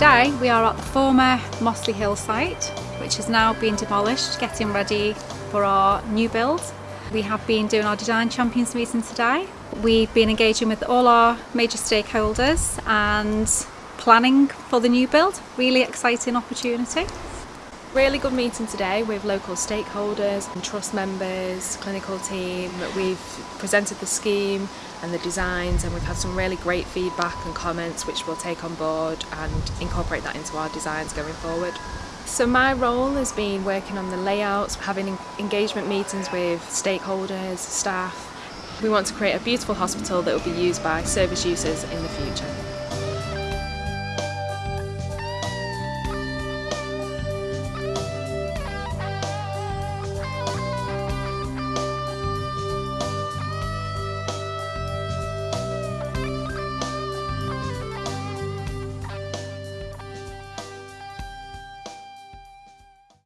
Today we are at the former Mossley Hill site which has now been demolished getting ready for our new build. We have been doing our design champions meeting today. We've been engaging with all our major stakeholders and planning for the new build. Really exciting opportunity. Really good meeting today with local stakeholders and trust members, clinical team. We've presented the scheme and the designs and we've had some really great feedback and comments which we'll take on board and incorporate that into our designs going forward. So my role has been working on the layouts, having engagement meetings with stakeholders, staff. We want to create a beautiful hospital that will be used by service users in the future.